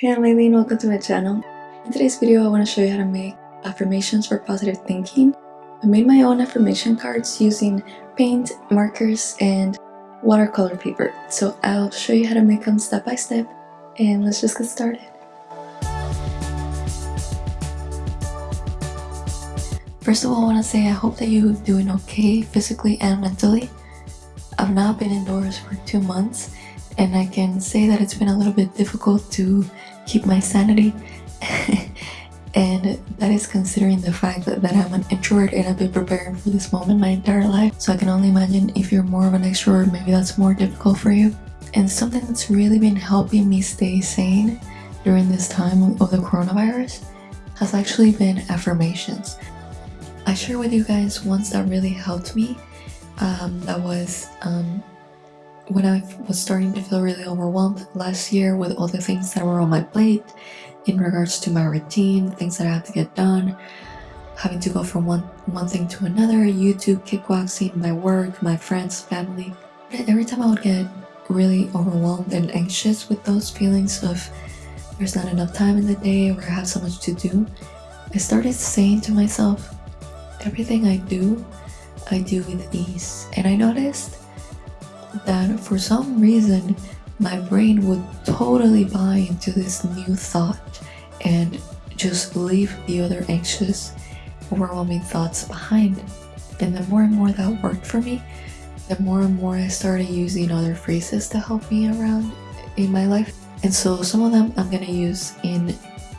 Hey I'm Aileen, welcome to my channel. In today's video I want to show you how to make affirmations for positive thinking. I made my own affirmation cards using paint, markers, and watercolor paper. So I'll show you how to make them step by step and let's just get started. First of all, I want to say I hope that you're doing okay physically and mentally. I've now been indoors for two months and I can say that it's been a little bit difficult to keep my sanity. And that is considering the fact that, that, I'm an introvert and I've been preparing for this moment my entire life. So I can only imagine if you're more of an extrovert maybe that's more difficult for you. And something that's really been helping me stay sane during this time of the coronavirus has actually been affirmations. I share with you guys ones that really helped me um, that was um, when I was starting to feel really overwhelmed last year with all the things that were on my plate in regards to my routine, things that I have to get done, having to go from one, one thing to another, YouTube, kickboxing, my work, my friends, family. Every time I would get really overwhelmed and anxious with those feelings of there's not enough time in the day or I have so much to do, I started saying to myself, everything I do, I do with these And I noticed that for some reason my brain would totally buy into this new thought and just leave the other anxious, overwhelming thoughts behind. And the more and more that worked for me, the more and more I started using other phrases to help me around in my life. And so some of them I'm gonna use in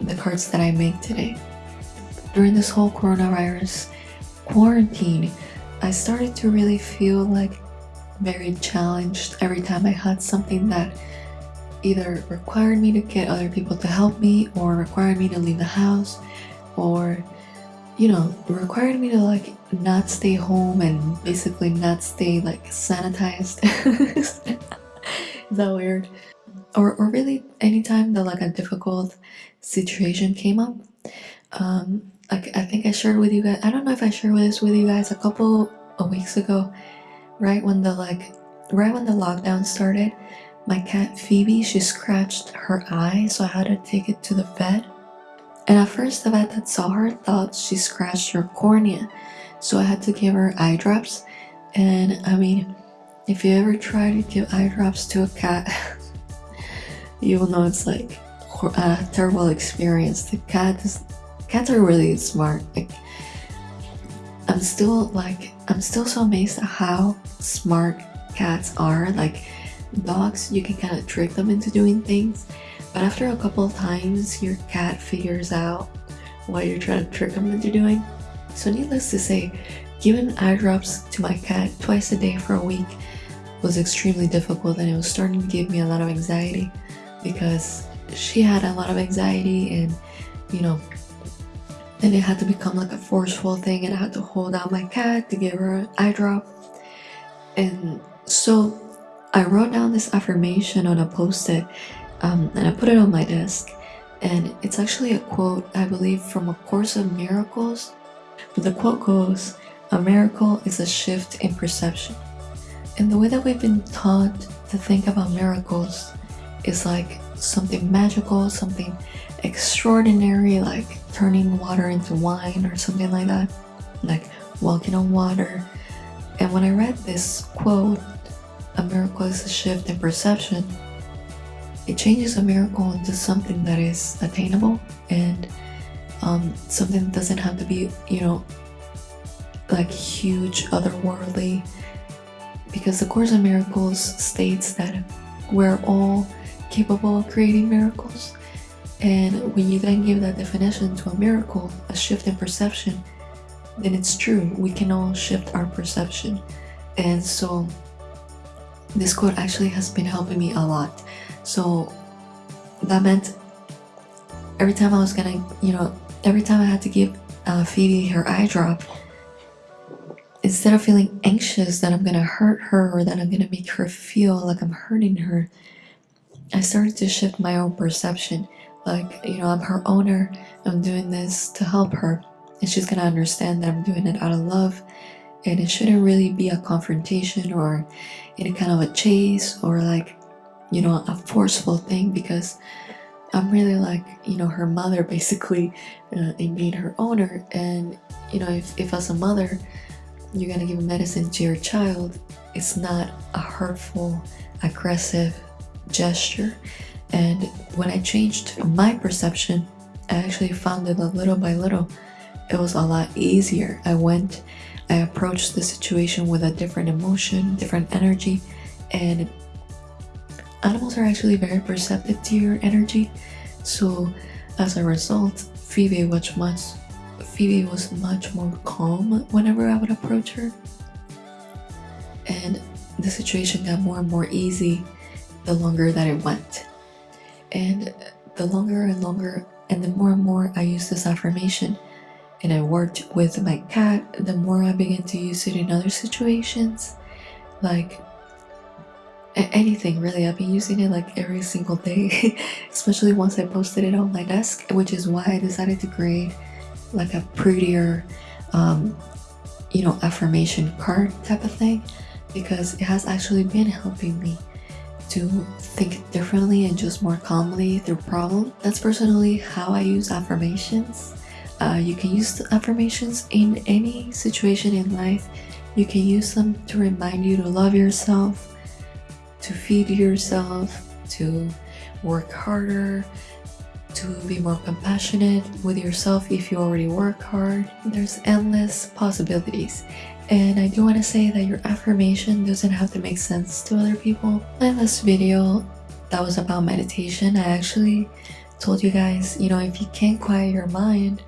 the cards that I make today. During this whole coronavirus quarantine, I started to really feel like very challenged every time I had something that either required me to get other people to help me or required me to leave the house or you know required me to like not stay home and basically not stay like sanitized. Is that weird? Or, or really anytime that like a difficult situation came up um like i think i shared with you guys i don't know if i shared this with you guys a couple of weeks ago right when the like right when the lockdown started my cat phoebe she scratched her eye so i had to take it to the vet. And at first the vet that saw her thought she scratched her cornea so i had to give her eye drops. And i mean if you ever try to give eye drops to a cat you will know it's like a terrible experience. The cat is cats are really smart like I'm still like I'm still so amazed at how smart cats are. Like dogs you can kind of trick them into doing things but after a couple of times your cat figures out what you're trying to trick them into doing. So needless to say giving eye drops to my cat twice a day for a week was extremely difficult and it was starting to give me a lot of anxiety because she had a lot of anxiety and you know and it had to become like a forceful thing and I had to hold out my cat to give her an eye drop. And so I wrote down this affirmation on a post-it um, and I put it on my desk. And it's actually a quote I believe from A Course of Miracles. But the quote goes a miracle is a shift in perception. And the way that we've been taught to think about miracles is like something magical something extraordinary like turning water into wine or something like that like walking on water. And when I read this quote a miracle is a shift in perception it changes a miracle into something that is attainable and um, something that doesn't have to be you know like huge otherworldly. Because the Course of Miracles states that we're all capable of creating miracles and when you then give that definition to a miracle, a shift in perception, then it's true. We can all shift our perception. And so this quote actually has been helping me a lot. So that meant every time I was gonna, you know, every time I had to give uh, Phoebe her eye drop, instead of feeling anxious that I'm gonna hurt her or that I'm gonna make her feel like I'm hurting her, I started to shift my own perception like you know i'm her owner i'm doing this to help her and she's gonna understand that i'm doing it out of love and it shouldn't really be a confrontation or any kind of a chase or like you know a forceful thing because I'm really like, you know, her mother basically uh, in being her owner. And, you know, if, if as a mother, you're gonna give medicine to your child, it's not a hurtful, aggressive gesture. And when I changed my perception, I actually found that little by little, it was a lot easier. I went, I approached the situation with a different emotion, different energy, and animals are actually very perceptive to your energy. So as a result, Phoebe was much Phoebe was much more calm whenever I would approach her. And the situation got more and more easy the longer that it went. And the longer and longer and the more and more I use this affirmation and I worked with my cat, the more I began to use it in other situations. Like anything really, I've been using it like every single day, especially once I posted it on my desk, which is why I decided to create like a prettier, um, you know, affirmation card type of thing because it has actually been helping me to think differently and just more calmly through problems. That's personally how I use affirmations. Uh, you can use affirmations in any situation in life. You can use them to remind you to love yourself, to feed yourself, to work harder, to be more compassionate with yourself if you already work hard. There's endless possibilities. And I do want to say that your affirmation doesn't have to make sense to other people. In this video that was about meditation, I actually told you guys, you know, if you can't quiet your mind,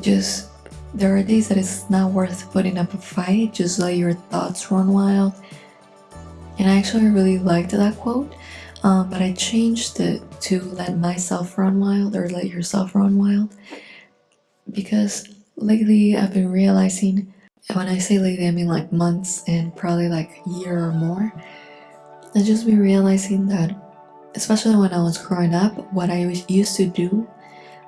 just there are days that it's not worth putting up a fight, just let your thoughts run wild. And I actually really liked that quote, um, but I changed it to let myself run wild or let yourself run wild because lately I've been realizing when I say lately, I mean like months and probably like a year or more. I just been realizing that, especially when I was growing up, what I used to do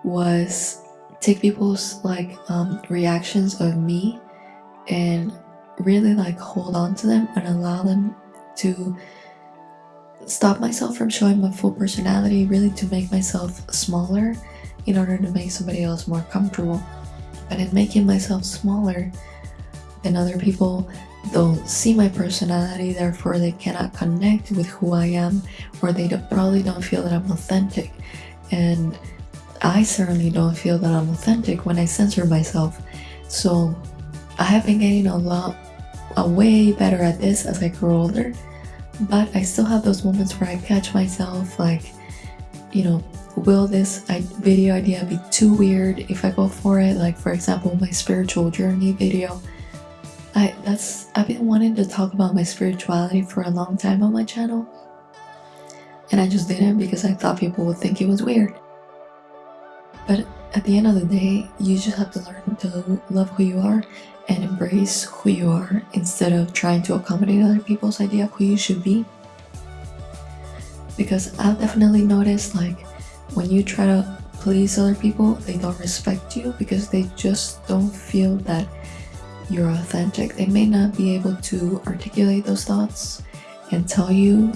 was take people's like um, reactions of me and really like hold on to them and allow them to stop myself from showing my full personality, really to make myself smaller in order to make somebody else more comfortable. But in making myself smaller, and other people don't see my personality therefore they cannot connect with who I am or they don't, probably don't feel that I'm authentic. And I certainly don't feel that I'm authentic when I censor myself. So I have been getting a lot a way better at this as I grow older but I still have those moments where I catch myself like you know will this video idea be too weird if I go for it? Like for example my spiritual journey video I that's I've been wanting to talk about my spirituality for a long time on my channel. And I just didn't because I thought people would think it was weird. But at the end of the day you just have to learn to love who you are and embrace who you are instead of trying to accommodate other people's idea of who you should be. Because I've definitely noticed like when you try to please other people they don't respect you because they just don't feel that you're authentic. They may not be able to articulate those thoughts and tell you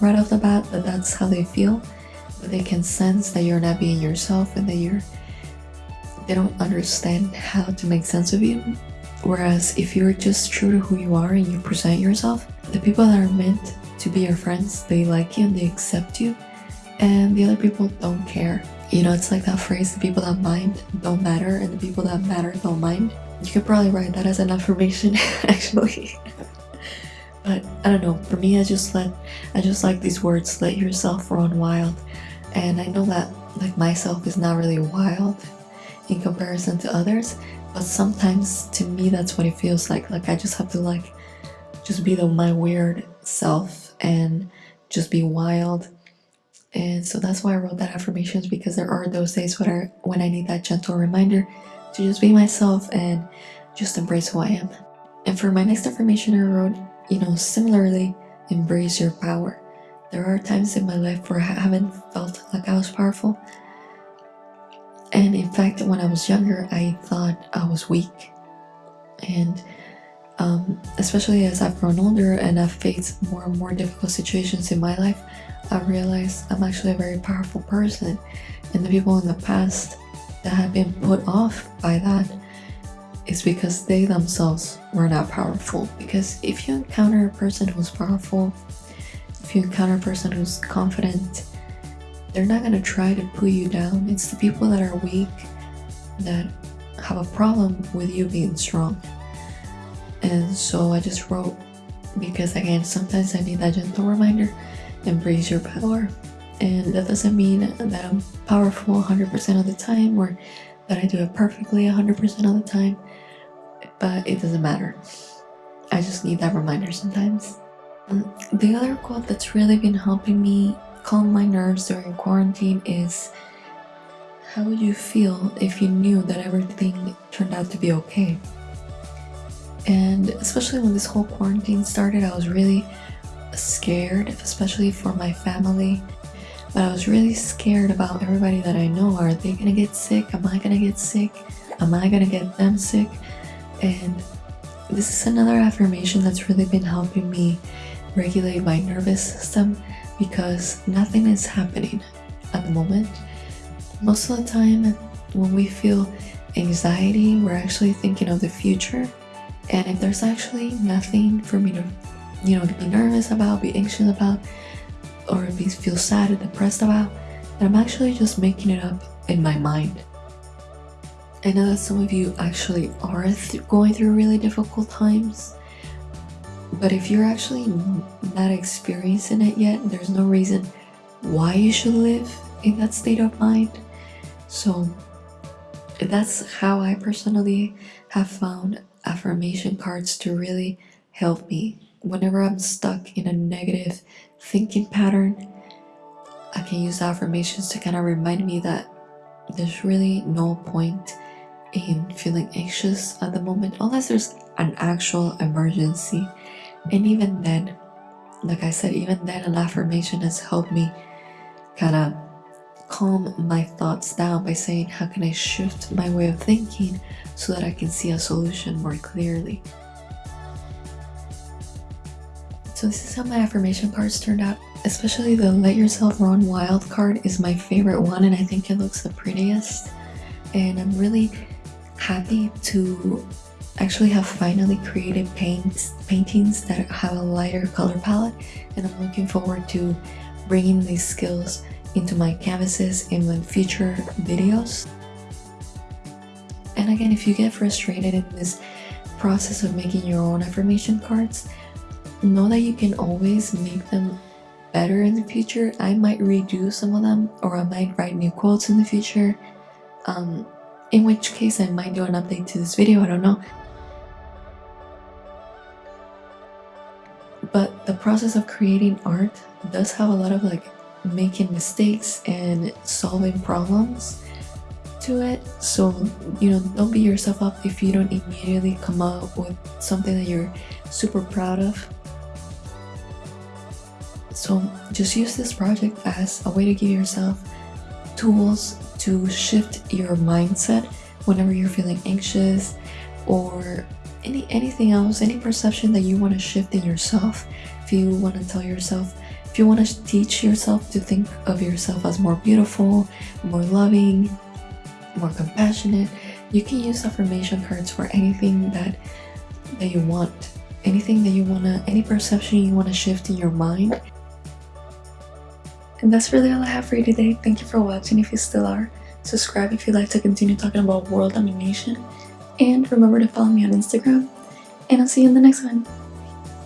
right off the bat that that's how they feel, but they can sense that you're not being yourself and that you're they don't understand how to make sense of you. Whereas if you're just true to who you are and you present yourself, the people that are meant to be your friends, they like you and they accept you, and the other people don't care. You know, it's like that phrase, the people that mind don't matter and the people that matter don't mind. You could probably write that as an affirmation, actually. but I don't know, for me I just let I just like these words, let yourself run wild. And I know that like myself is not really wild in comparison to others, but sometimes to me that's what it feels like. Like I just have to like just be the my weird self and just be wild. And so that's why I wrote that affirmations because there are those days when I, when I need that gentle reminder to just be myself and just embrace who I am. And for my next affirmation I wrote, you know, similarly, embrace your power. There are times in my life where I haven't felt like I was powerful. And in fact, when I was younger, I thought I was weak. And um, especially as I've grown older and I've faced more and more difficult situations in my life, I've realized I'm actually a very powerful person. And the people in the past that have been put off by that is because they themselves were not powerful. Because if you encounter a person who's powerful, if you encounter a person who's confident, they're not going to try to put you down. It's the people that are weak that have a problem with you being strong. And so I just wrote because again, sometimes I need that gentle reminder embrace your power. And that doesn't mean that I'm powerful 100% of the time or that I do it perfectly 100% of the time, but it doesn't matter. I just need that reminder sometimes. Um, the other quote that's really been helping me calm my nerves during quarantine is how would you feel if you knew that everything turned out to be okay? And especially when this whole quarantine started, I was really scared, especially for my family. But I was really scared about everybody that I know. Are they gonna get sick? Am I gonna get sick? Am I gonna get them sick? And this is another affirmation that's really been helping me regulate my nervous system because nothing is happening at the moment. Most of the time, when we feel anxiety, we're actually thinking of the future. And if there's actually nothing for me to you know, be nervous about, be anxious about, or be feel sad or depressed about, that I'm actually just making it up in my mind. I know that some of you actually are th going through really difficult times, but if you're actually not experiencing it yet, there's no reason why you should live in that state of mind. So that's how I personally have found affirmation cards to really help me whenever I'm stuck in a negative thinking pattern, I can use affirmations to kind of remind me that there's really no point in feeling anxious at the moment unless there's an actual emergency. And even then, like I said, even then an affirmation has helped me kind of calm my thoughts down by saying how can I shift my way of thinking so that I can see a solution more clearly. So this is how my affirmation cards turned out. Especially the Let Yourself Run Wild card is my favorite one and I think it looks the prettiest. And I'm really happy to actually have finally created paints, paintings that have a lighter color palette and I'm looking forward to bringing these skills into my canvases in my future videos. And again, if you get frustrated in this process of making your own affirmation cards, know that you can always make them better in the future. I might redo some of them or I might write new quotes in the future. Um, in which case I might do an update to this video, I don't know. But the process of creating art does have a lot of like making mistakes and solving problems to it. So, you know, don't beat yourself up if you don't immediately come up with something that you're super proud of so just use this project as a way to give yourself tools to shift your mindset whenever you're feeling anxious or any anything else, any perception that you want to shift in yourself. If you want to tell yourself, if you want to teach yourself to think of yourself as more beautiful, more loving, more compassionate, you can use affirmation cards for anything that that you want anything that you want to any perception you want to shift in your mind and that's really all I have for you today. Thank you for watching if you still are. Subscribe if you'd like to continue talking about world domination. And remember to follow me on Instagram. And I'll see you in the next one.